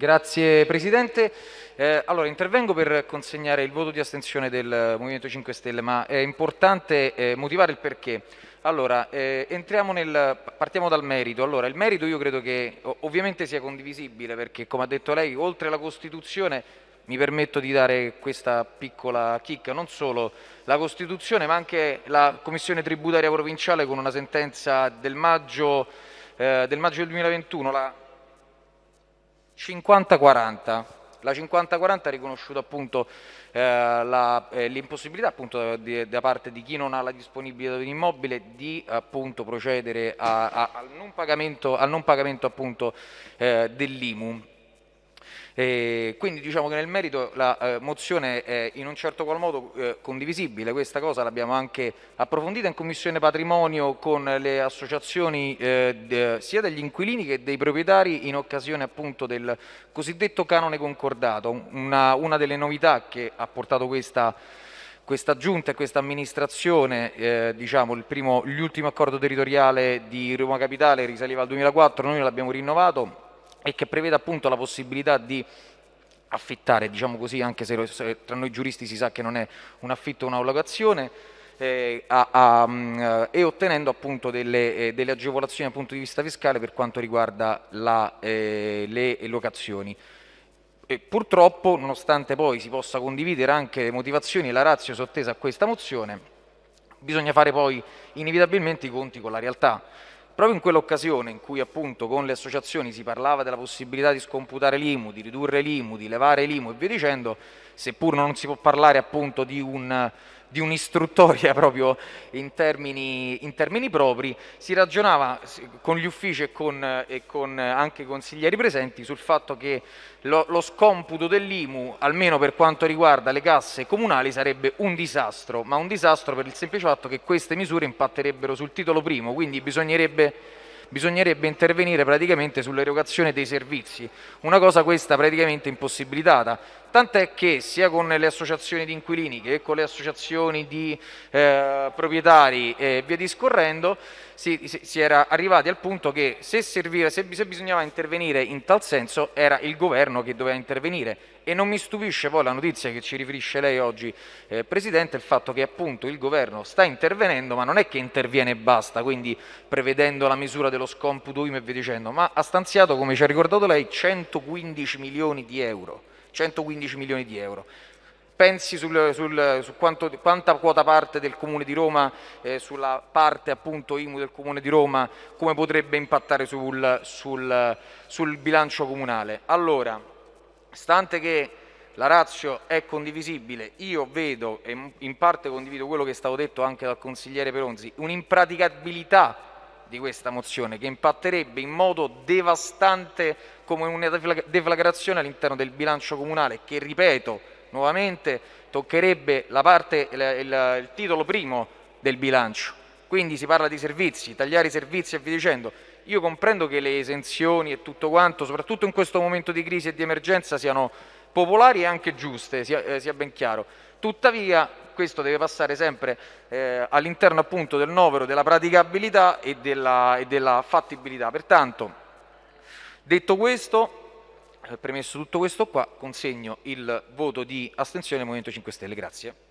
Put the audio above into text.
Grazie Presidente. Eh, allora, intervengo per consegnare il voto di astensione del Movimento 5 Stelle, ma è importante eh, motivare il perché. Allora, eh, nel, partiamo dal merito. Allora, il merito io credo che ovviamente sia condivisibile perché, come ha detto lei, oltre alla Costituzione mi permetto di dare questa piccola chicca, non solo la Costituzione ma anche la Commissione tributaria provinciale con una sentenza del maggio, eh, del, maggio del 2021, la 50-40. La 50-40 ha riconosciuto eh, eh, l'impossibilità appunto da parte di chi non ha la disponibilità di un immobile di appunto procedere a, a, al non pagamento, al non pagamento eh, dell'IMU. E quindi diciamo che nel merito la eh, mozione è in un certo qual modo eh, condivisibile, questa cosa l'abbiamo anche approfondita in Commissione Patrimonio con le associazioni eh, de, sia degli inquilini che dei proprietari in occasione appunto del cosiddetto canone concordato, una, una delle novità che ha portato questa questa giunta e questa amministrazione, eh, diciamo, l'ultimo accordo territoriale di Roma Capitale risaliva al 2004, noi l'abbiamo rinnovato e che prevede appunto la possibilità di affittare, diciamo così, anche se tra noi giuristi si sa che non è un affitto o un'allocazione, eh, a, a, um, e ottenendo appunto delle, eh, delle, agevolazioni dal punto di vista fiscale per quanto riguarda la, eh, le locazioni. E purtroppo, nonostante poi si possa condividere anche le motivazioni e la razza sottesa a questa mozione, bisogna fare poi inevitabilmente i conti con la realtà. Proprio in quell'occasione in cui appunto con le associazioni si parlava della possibilità di scomputare l'IMU, di ridurre l'IMU, di levare l'IMU e via dicendo, seppur non si può parlare appunto di un di un'istruttoria proprio in termini, in termini, propri, si ragionava con gli uffici e con, e con anche i consiglieri presenti sul fatto che lo, lo scomputo dell'IMU, almeno per quanto riguarda le casse comunali, sarebbe un disastro, ma un disastro per il semplice fatto che queste misure impatterebbero sul titolo primo, quindi bisognerebbe bisognerebbe intervenire praticamente sull'erogazione dei servizi, una cosa questa praticamente impossibilitata, tant'è che sia con le associazioni di inquilini che con le associazioni di eh, proprietari e via discorrendo si, si, era arrivati al punto che se, serviva, se, se bisognava intervenire in tal senso era il governo che doveva intervenire. E non mi stupisce poi la notizia che ci riferisce lei oggi eh, Presidente, il fatto che appunto il governo sta intervenendo ma non è che interviene e basta, quindi prevedendo la misura dello scomputo IME e via dicendo, ma ha stanziato come ci ha ricordato lei 115 milioni di euro 115 milioni di euro. Pensi sul, sul, su quanto, quanta quota parte del Comune di Roma, eh, sulla parte appunto IMU del Comune di Roma, come potrebbe impattare sul, sul, bilancio comunale. Allora, stante che la razio è condivisibile, io vedo e in parte condivido quello che è stato detto anche dal consigliere Peronzi, un'impraticabilità di questa mozione che impatterebbe in modo devastante come una deflagrazione all'interno del bilancio comunale che, ripeto nuovamente, toccherebbe la parte, il, il, il titolo primo del bilancio. Quindi si parla di servizi, tagliare i servizi e via dicendo. Io comprendo che le esenzioni e tutto quanto, soprattutto in questo momento di crisi e di emergenza, siano popolari e anche giuste, sia, eh, sia ben chiaro. Tuttavia questo deve passare sempre eh, all'interno appunto del novero della praticabilità e della, e della fattibilità. Pertanto, detto questo, eh, premesso tutto questo qua, consegno il voto di astensione del Movimento 5 Stelle. Grazie.